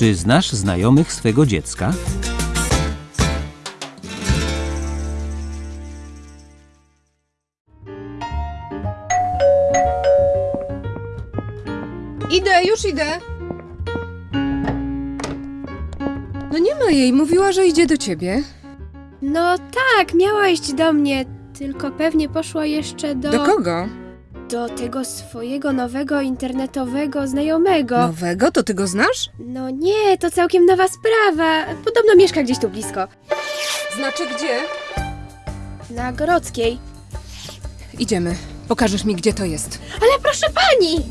Czy znasz znajomych swego dziecka? Idę, już idę. No nie ma jej, mówiła, że idzie do ciebie. No tak, miała iść do mnie, tylko pewnie poszła jeszcze do... Do kogo? Do tego swojego nowego internetowego znajomego. Nowego? To ty go znasz? No nie, to całkiem nowa sprawa. Podobno mieszka gdzieś tu blisko. Znaczy gdzie? Na Grodzkiej. Idziemy. Pokażesz mi, gdzie to jest. Ale proszę pani!